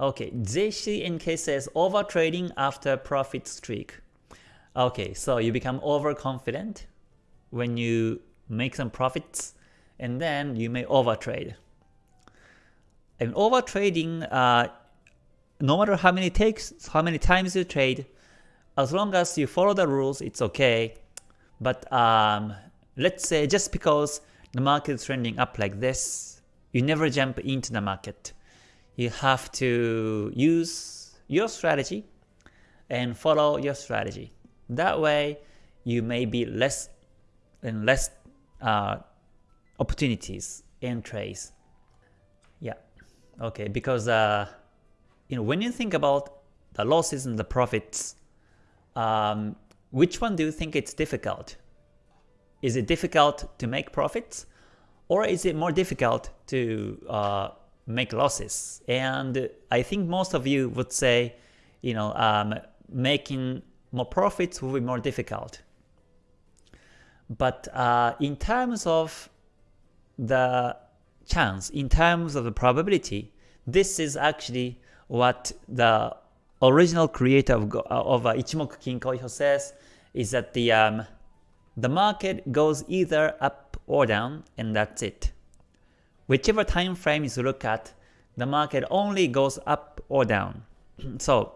Okay, JCNK says over trading after profit streak. Okay, so you become overconfident when you make some profits and then you may overtrade. And overtrading, uh, no matter how many takes, how many times you trade, as long as you follow the rules, it's okay. But um, let's say just because the market is trending up like this, you never jump into the market. You have to use your strategy and follow your strategy. That way, you may be less and less uh, opportunities in trades. Yeah, okay, because uh, you know when you think about the losses and the profits, um, which one do you think it's difficult? Is it difficult to make profits? Or is it more difficult to uh, make losses? And I think most of you would say, you know, um, making more profits will be more difficult. But uh, in terms of the chance, in terms of the probability, this is actually what the original creator of, of uh, Ichimoku Kinko says is that the um, the market goes either up or down and that's it. Whichever time frame you look at, the market only goes up or down. so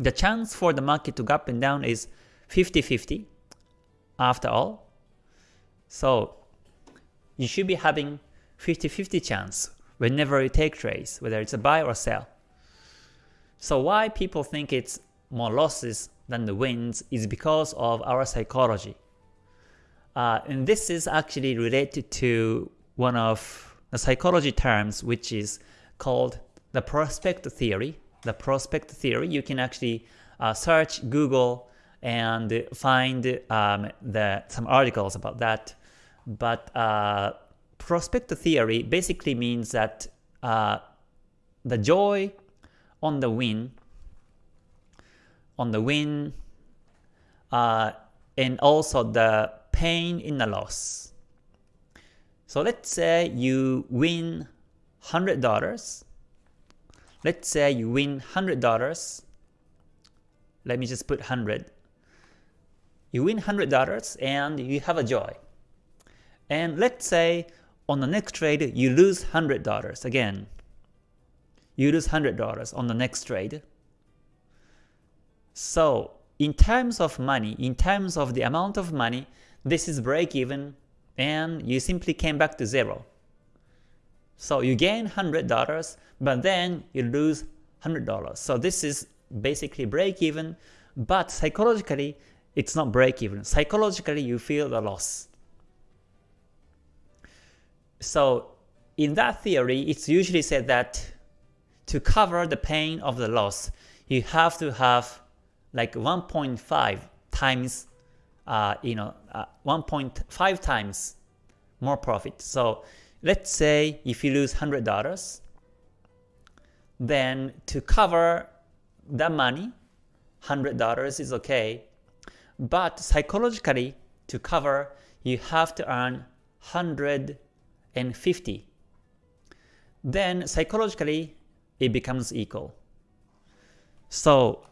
the chance for the market to go up and down is 50-50 after all. So you should be having 50-50 chance whenever you take trades, whether it's a buy or sell. So why people think it's more losses than the wins is because of our psychology. Uh, and this is actually related to one of the psychology terms which is called the prospect theory. The prospect theory, you can actually uh, search Google and find um, the, some articles about that. But uh, prospect theory basically means that uh, the joy on the win, on the win, uh, and also the pain in the loss. So let's say you win $100. Let's say you win $100. Let me just put 100. You win $100 and you have a joy. And let's say on the next trade you lose $100 again. You lose $100 on the next trade. So in terms of money, in terms of the amount of money this is break even and you simply came back to zero. So you gain $100 but then you lose $100. So this is basically break even but psychologically it's not break even. Psychologically you feel the loss. So in that theory it's usually said that to cover the pain of the loss you have to have like 1.5 times uh, you know, uh, 1.5 times more profit. So let's say if you lose $100, then to cover that money, $100 is okay, but psychologically to cover, you have to earn 150. Then psychologically, it becomes equal. So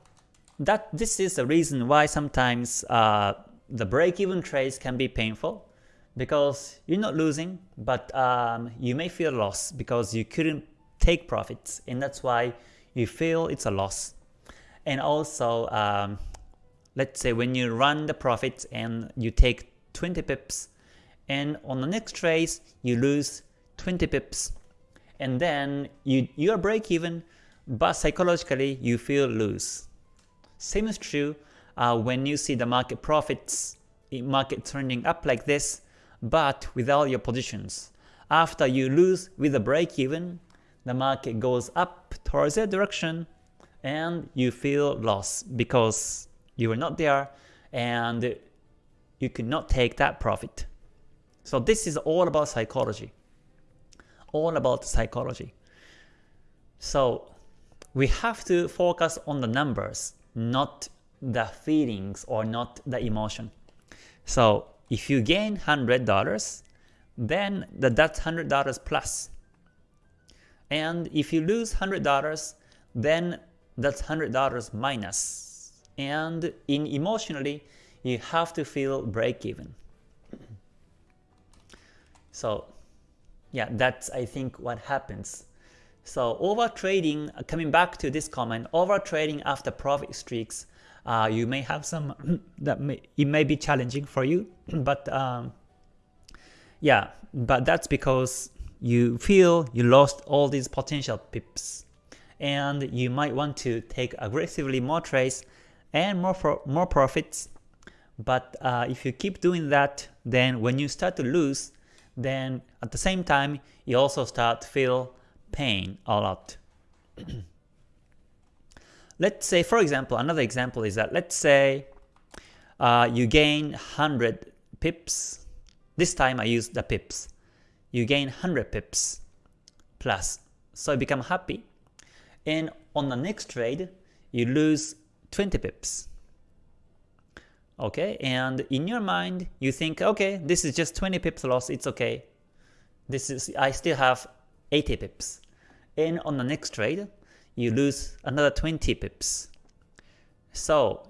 that this is the reason why sometimes uh, the break-even trades can be painful because you're not losing, but um, you may feel loss because you couldn't take profits, and that's why you feel it's a loss. And also, um, let's say when you run the profits and you take 20 pips, and on the next trades you lose 20 pips, and then you you are break even, but psychologically you feel lose. Same is true uh, when you see the market profits, market turning up like this, but without your positions. After you lose with a break even, the market goes up towards that direction and you feel loss because you were not there and you could not take that profit. So this is all about psychology. All about psychology. So we have to focus on the numbers, not the feelings or not the emotion. So if you gain $100, then the, that's $100 plus. And if you lose $100, then that's $100 minus. And in emotionally, you have to feel break even. So yeah, that's I think what happens. So over trading, coming back to this comment, over trading after profit streaks, uh, you may have some that may it may be challenging for you, but um, yeah, but that's because you feel you lost all these potential pips, and you might want to take aggressively more trades and more for, more profits. But uh, if you keep doing that, then when you start to lose, then at the same time, you also start to feel pain a lot. let's say, for example, another example is that let's say uh, you gain 100 pips. This time I use the pips. You gain 100 pips plus. So you become happy. And on the next trade, you lose 20 pips okay and in your mind you think okay this is just 20 pips loss it's okay this is I still have 80 pips and on the next trade you lose another 20 pips so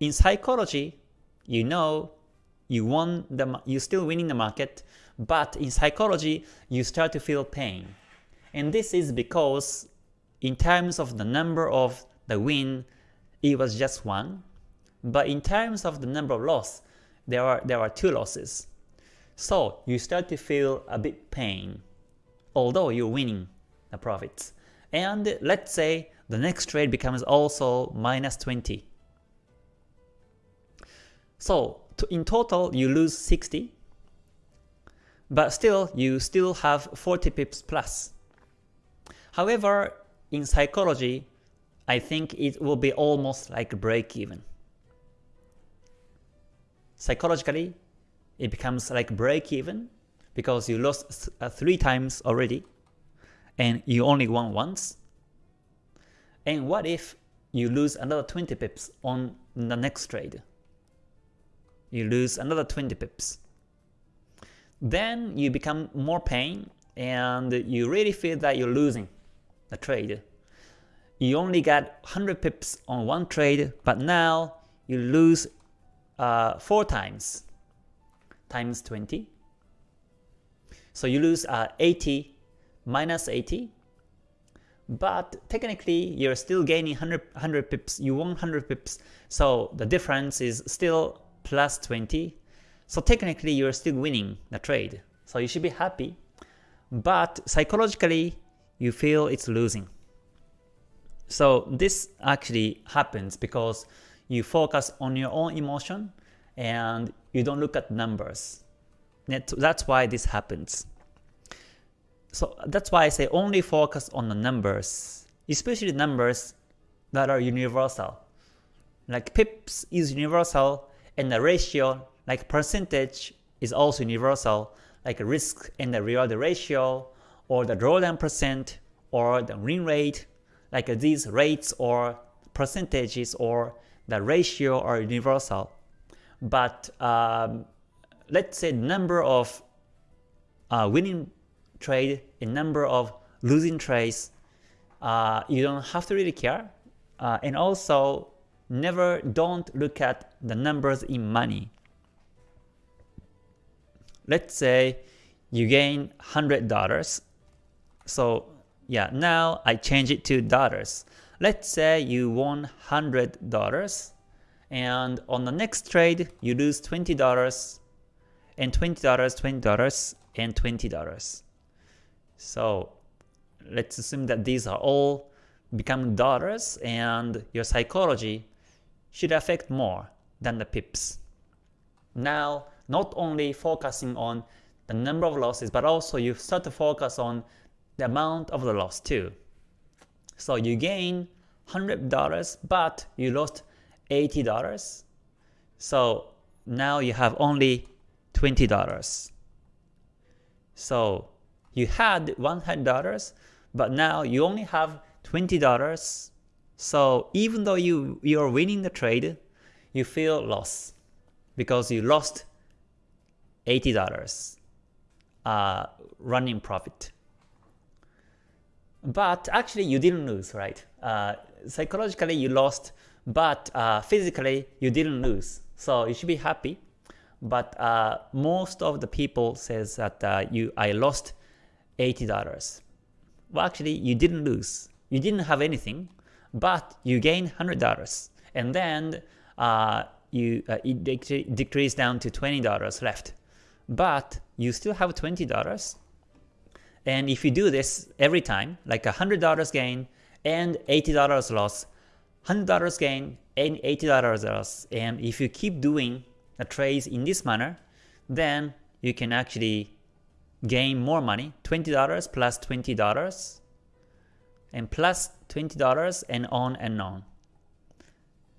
in psychology you know you won the you still winning the market but in psychology you start to feel pain and this is because in terms of the number of the win it was just one but in terms of the number of loss, there are, there are two losses. So you start to feel a bit pain, although you're winning the profits. And let's say the next trade becomes also minus 20. So in total, you lose 60, but still, you still have 40 pips plus. However, in psychology, I think it will be almost like break even psychologically, it becomes like break even because you lost uh, three times already and you only won once. And what if you lose another 20 pips on the next trade? You lose another 20 pips. Then you become more pain and you really feel that you're losing the trade. You only got 100 pips on one trade, but now you lose uh, 4 times times 20. So you lose uh, 80 minus 80. But technically, you're still gaining 100, 100 pips. You won 100 pips. So the difference is still plus 20. So technically, you're still winning the trade. So you should be happy. But psychologically, you feel it's losing. So this actually happens because you focus on your own emotion and you don't look at numbers. That's why this happens. So that's why I say only focus on the numbers, especially numbers that are universal. Like pips is universal and the ratio like percentage is also universal like risk and the reward ratio or the drawdown percent or the win rate like these rates or percentages or the ratio are universal. But um, let's say number of uh, winning trade a number of losing trades, uh, you don't have to really care. Uh, and also, never don't look at the numbers in money. Let's say you gain $100. So yeah, now I change it to dollars. Let's say you won $100 and on the next trade you lose $20 and $20, $20 and $20. So let's assume that these are all become dollars and your psychology should affect more than the pips. Now, not only focusing on the number of losses, but also you start to focus on the amount of the loss too. So you gain $100 but you lost $80. So now you have only $20. So you had $100 but now you only have $20. So even though you, you're winning the trade, you feel loss because you lost $80 uh, running profit. but actually you didn't lose, right? Uh, psychologically you lost, but uh, physically you didn't lose. So you should be happy. But uh, most of the people says that uh, you I lost $80. Well, actually you didn't lose. You didn't have anything, but you gained $100. And then uh, you uh, it dec decreased down to $20 left. But you still have $20 and if you do this every time, like $100 gain and $80 loss, $100 gain and $80 loss, and if you keep doing the trades in this manner, then you can actually gain more money, $20 plus $20 and plus $20 and on and on.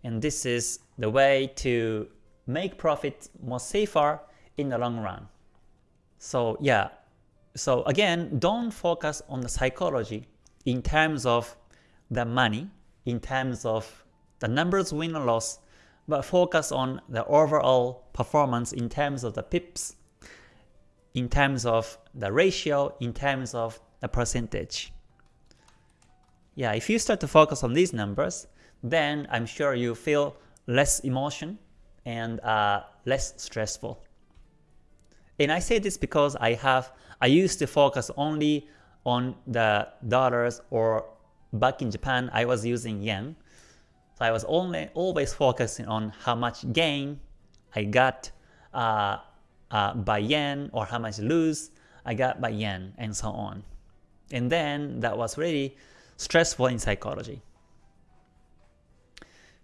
And this is the way to make profit more safer in the long run. So yeah, so again, don't focus on the psychology in terms of the money, in terms of the numbers win or loss, but focus on the overall performance in terms of the pips, in terms of the ratio, in terms of the percentage. Yeah, if you start to focus on these numbers, then I'm sure you feel less emotion and uh, less stressful. And I say this because I have I used to focus only on the dollars or back in Japan I was using yen. So I was only always focusing on how much gain I got uh, uh, by yen or how much lose I got by yen and so on. And then that was really stressful in psychology.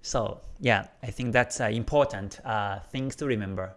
So yeah, I think that's uh, important uh, things to remember.